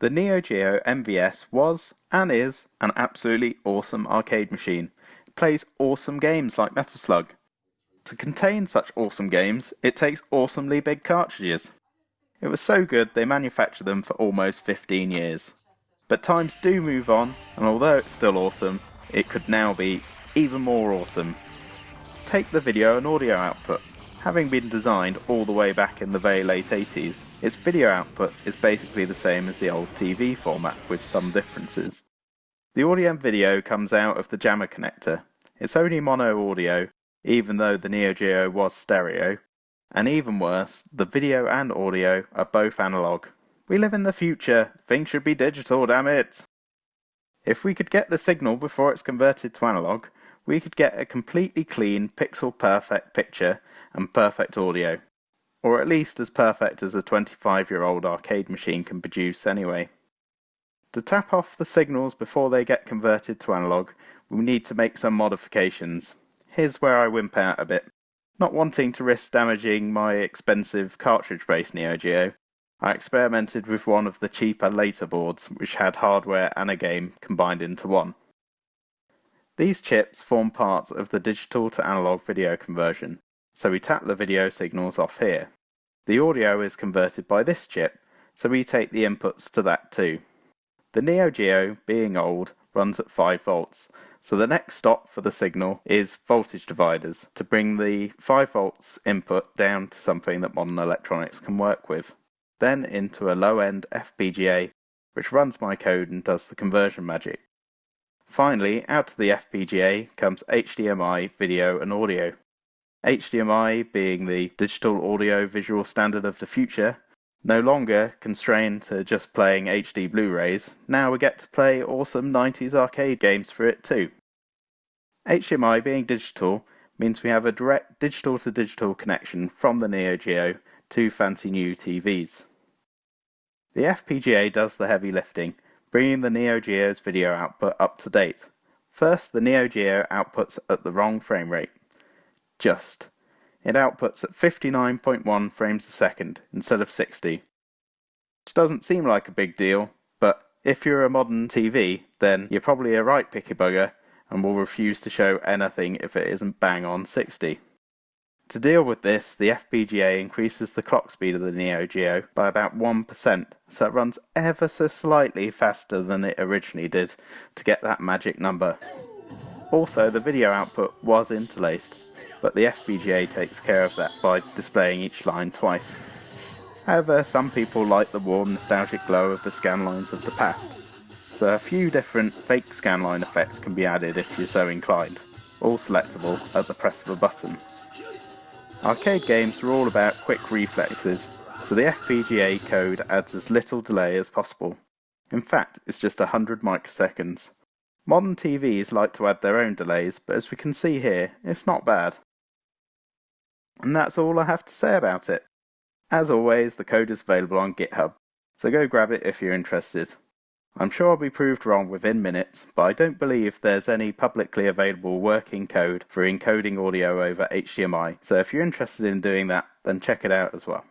The Neo Geo MVS was, and is, an absolutely awesome arcade machine. It plays awesome games like Metal Slug. To contain such awesome games, it takes awesomely big cartridges. It was so good they manufactured them for almost 15 years. But times do move on, and although it's still awesome, it could now be even more awesome. Take the video and audio output. Having been designed all the way back in the very late 80s, its video output is basically the same as the old TV format with some differences. The audio and video comes out of the JAMMA connector. It's only mono audio, even though the Neo Geo was stereo. And even worse, the video and audio are both analog. We live in the future, things should be digital, damn it! If we could get the signal before it's converted to analog, we could get a completely clean, pixel perfect picture and perfect audio. Or at least as perfect as a 25 year old arcade machine can produce anyway. To tap off the signals before they get converted to analog, we need to make some modifications. Here's where I wimp out a bit. Not wanting to risk damaging my expensive cartridge-based Neo Geo, I experimented with one of the cheaper later boards which had hardware and a game combined into one. These chips form part of the digital to analog video conversion, so we tap the video signals off here. The audio is converted by this chip, so we take the inputs to that too. The Neo Geo, being old, runs at 5 volts, so the next stop for the signal is voltage dividers to bring the 5 volts input down to something that modern electronics can work with. Then into a low-end FPGA which runs my code and does the conversion magic. Finally, out to the FPGA comes HDMI, video and audio. HDMI being the digital audio visual standard of the future, no longer constrained to just playing HD Blu-rays, now we get to play awesome 90s arcade games for it too. HDMI being digital means we have a direct digital to digital connection from the Neo Geo to fancy new TVs. The FPGA does the heavy lifting, bringing the Neo Geo's video output up to date. First, the Neo Geo outputs at the wrong frame rate. Just. It outputs at 59.1 frames a second instead of 60. Which doesn't seem like a big deal, but if you're a modern TV, then you're probably a right picky bugger and will refuse to show anything if it isn't bang on 60. To deal with this, the FPGA increases the clock speed of the Neo Geo by about 1%, so it runs ever so slightly faster than it originally did to get that magic number. Also, the video output was interlaced, but the FPGA takes care of that by displaying each line twice. However, some people like the warm nostalgic glow of the scanlines of the past, so a few different fake scanline effects can be added if you're so inclined, all selectable at the press of a button. Arcade games are all about quick reflexes, so the FPGA code adds as little delay as possible. In fact, it's just 100 microseconds. Modern TVs like to add their own delays, but as we can see here, it's not bad. And that's all I have to say about it. As always, the code is available on GitHub, so go grab it if you're interested. I'm sure I'll be proved wrong within minutes, but I don't believe there's any publicly available working code for encoding audio over HDMI, so if you're interested in doing that, then check it out as well.